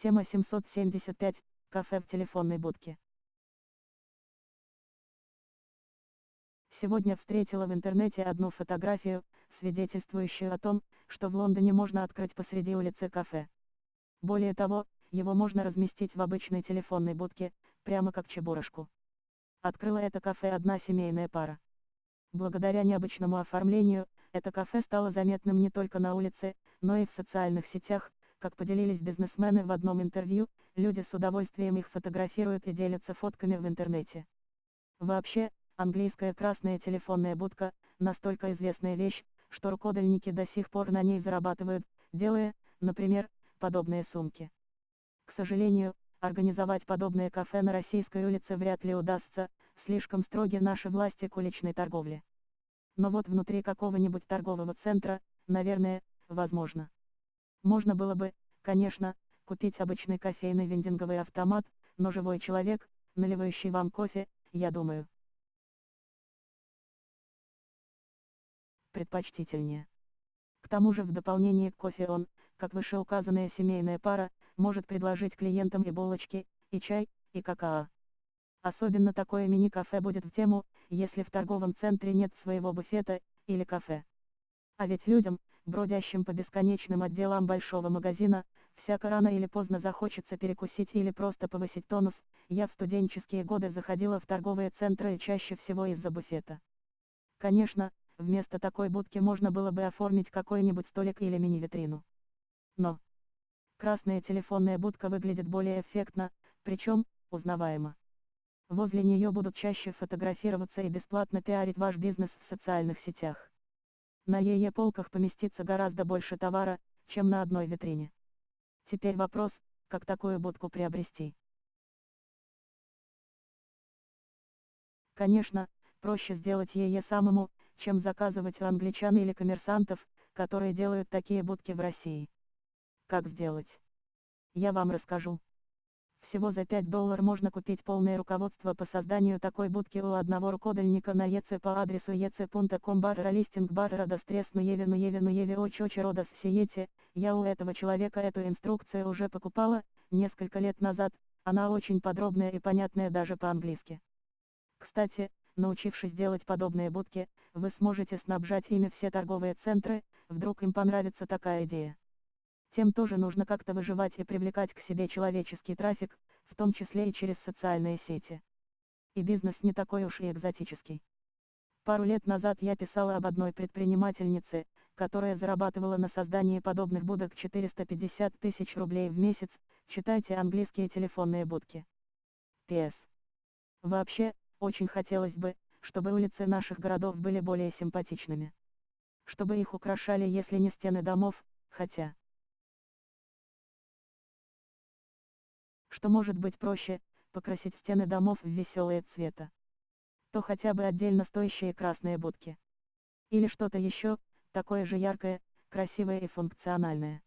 Тема 775. Кафе в телефонной будке. Сегодня встретила в интернете одну фотографию, свидетельствующую о том, что в Лондоне можно открыть посреди улицы кафе. Более того, его можно разместить в обычной телефонной будке, прямо как чебурашку. Открыла это кафе одна семейная пара. Благодаря необычному оформлению, это кафе стало заметным не только на улице, но и в социальных сетях, как поделились бизнесмены в одном интервью, люди с удовольствием их фотографируют и делятся фотками в интернете. Вообще, английская красная телефонная будка, настолько известная вещь, что рукодельники до сих пор на ней зарабатывают, делая, например, подобные сумки. К сожалению, организовать подобное кафе на российской улице вряд ли удастся, слишком строги наши власти к уличной торговле. Но вот внутри какого-нибудь торгового центра, наверное, возможно. Можно было бы, конечно, купить обычный кофейный вендинговый автомат, но живой человек, наливающий вам кофе, я думаю. Предпочтительнее. К тому же в дополнение к кофе он, как вышеуказанная семейная пара, может предложить клиентам и булочки, и чай, и какао. Особенно такое мини-кафе будет в тему, если в торговом центре нет своего буфета, или кафе. А ведь людям, бродящим по бесконечным отделам большого магазина, всяко рано или поздно захочется перекусить или просто повысить тонус, я в студенческие годы заходила в торговые центры и чаще всего из-за буфета. Конечно, вместо такой будки можно было бы оформить какой-нибудь столик или мини-витрину. Но, красная телефонная будка выглядит более эффектно, причем, узнаваемо. Возле нее будут чаще фотографироваться и бесплатно пиарить ваш бизнес в социальных сетях. На ее полках поместится гораздо больше товара, чем на одной витрине. Теперь вопрос, как такую будку приобрести. Конечно, проще сделать ее самому, чем заказывать у англичан или коммерсантов, которые делают такие будки в России. Как сделать? Я вам расскажу. Всего за 5 долларов можно купить полное руководство по созданию такой будки у одного рукодельника на ЕЦ по адресу ec.com барра листинг барра дострес Нуеве Нуеве Нуеве Очочи Родос Сиете. Я у этого человека эту инструкцию уже покупала, несколько лет назад, она очень подробная и понятная даже по-английски. Кстати, научившись делать подобные будки, вы сможете снабжать ими все торговые центры, вдруг им понравится такая идея. Тем тоже нужно как-то выживать и привлекать к себе человеческий трафик, в том числе и через социальные сети. И бизнес не такой уж и экзотический. Пару лет назад я писала об одной предпринимательнице, которая зарабатывала на создании подобных будок 450 тысяч рублей в месяц, читайте английские телефонные будки. П.С. Вообще, очень хотелось бы, чтобы улицы наших городов были более симпатичными. Чтобы их украшали если не стены домов, хотя... что может быть проще, покрасить стены домов в веселые цвета. То хотя бы отдельно стоящие красные будки. Или что-то еще, такое же яркое, красивое и функциональное.